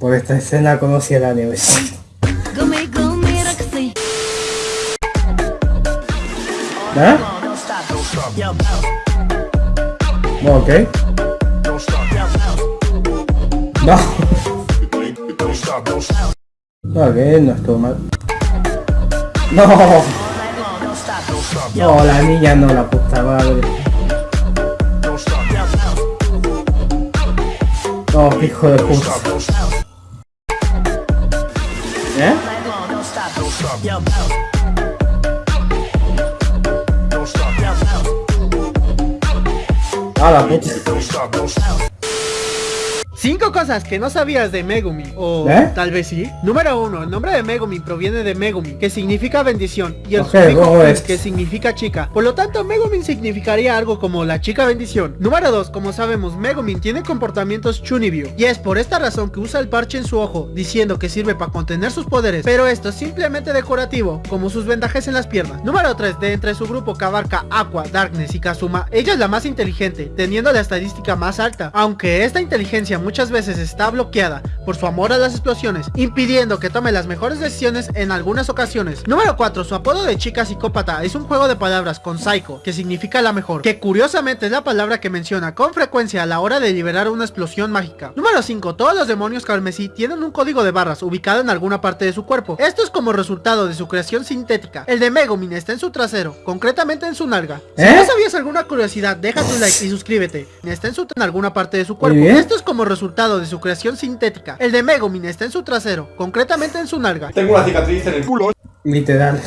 por esta escena conocí a la raksi ¿Ah? No, ok. No. No, que no estuvo mal. No. No, la niña no, la puta madre. No, hijo de puta. ¿Eh? Ah, la puta. Cinco cosas que no sabías de Megumi O ¿Eh? tal vez sí Número uno, el nombre de Megumi proviene de Megumi Que significa bendición Y el Ok, sufijo ¿cómo "un", es? que significa chica Por lo tanto Megumin significaría algo como la chica bendición Número dos, como sabemos Megumin tiene comportamientos Chunibyo Y es por esta razón que usa el parche en su ojo Diciendo que sirve para contener sus poderes Pero esto es simplemente decorativo Como sus vendajes en las piernas Número 3, de entre su grupo que abarca Aqua, Darkness y Kazuma Ella es la más inteligente Teniendo la estadística más alta Aunque esta inteligencia muchas veces está bloqueada por su amor a las explosiones, impidiendo que tome las mejores decisiones en algunas ocasiones. Número 4. Su apodo de chica psicópata es un juego de palabras con psycho, que significa la mejor, que curiosamente es la palabra que menciona con frecuencia a la hora de liberar una explosión mágica. Número 5. Todos los demonios carmesí tienen un código de barras ubicado en alguna parte de su cuerpo. Esto es como resultado de su creación sintética. El de Megumin está en su trasero, concretamente en su nalga. Si ¿Eh? no sabías alguna curiosidad, deja tu like y suscríbete. Está en su en alguna parte de su cuerpo. Esto es como resultado de su creación sintética. El de Megumin está en su trasero, concretamente en su nalga. Tengo una cicatriz en el culo. Literal.